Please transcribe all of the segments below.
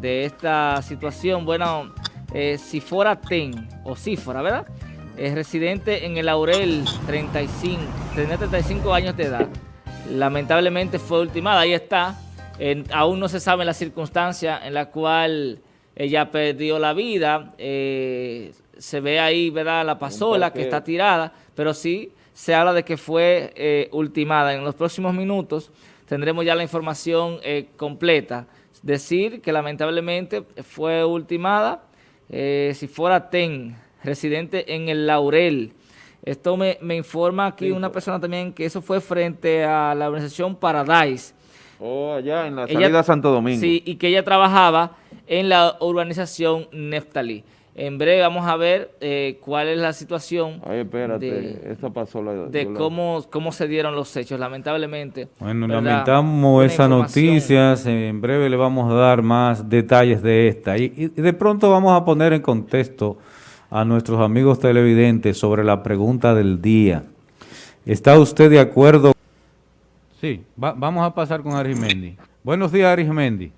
de esta situación. Bueno, eh, si fuera Ten, o fuera, ¿verdad? Es residente en el Laurel, 35, tenía 35 años de edad. Lamentablemente fue ultimada, ahí está. aún no se sabe la circunstancia en la cual ella perdió la vida. Eh, se ve ahí, ¿verdad? La pasola que está tirada, pero sí se habla de que fue eh, ultimada. En los próximos minutos tendremos ya la información eh, completa. Decir que lamentablemente fue ultimada, eh, si fuera TEN, residente en el Laurel. Esto me, informa aquí una persona también que eso fue frente a la organización Paradise. Oh, allá en la salida Santo Domingo. Sí, y que ella trabajaba en la urbanización Neftalí. En breve vamos a ver eh, cuál es la situación Ay, espérate, de, pasó de cómo, cómo se dieron los hechos, lamentablemente. Bueno, lamentamos esa noticia, en breve le vamos a dar más detalles de esta. Y, y, de pronto vamos a poner en contexto a nuestros amigos televidentes sobre la pregunta del día. ¿Está usted de acuerdo? Sí, vamos a pasar con Arimendi. Buenos días, Arimendi.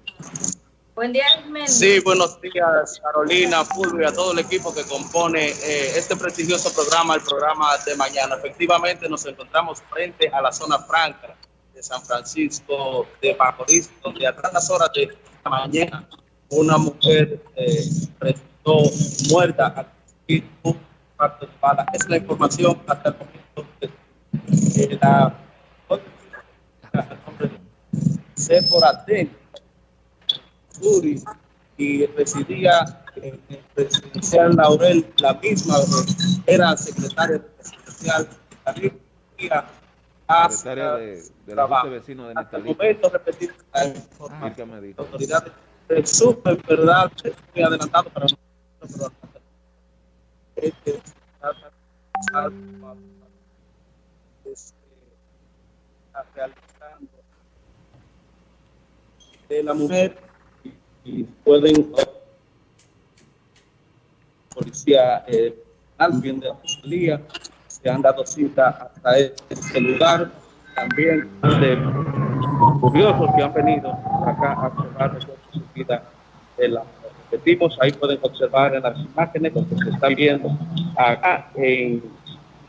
Buen día, Sí, buenos días, Carolina, Fulvio, a todo el equipo que compone eh, este prestigioso programa, el programa de mañana. Efectivamente, nos encontramos frente a la zona franca de San Francisco de Macorís, donde a las horas de la mañana una mujer eh, resultó muerta a parte de. Es la información hasta el momento de la Sephora y residía en el presidencial Laurel, la misma, era secretaria presidencial de secretaria de, de la Junta de Vecinos de el momento, repetir la ah, autoridades de súper verdad, muy adelantado para nosotros, este, realizando de la mujer y pueden policía eh, de la policía se han dado cita hasta este lugar. También de curiosos que han venido acá a observar su vida de la repetimos ahí pueden observar en las imágenes lo que se está viendo acá en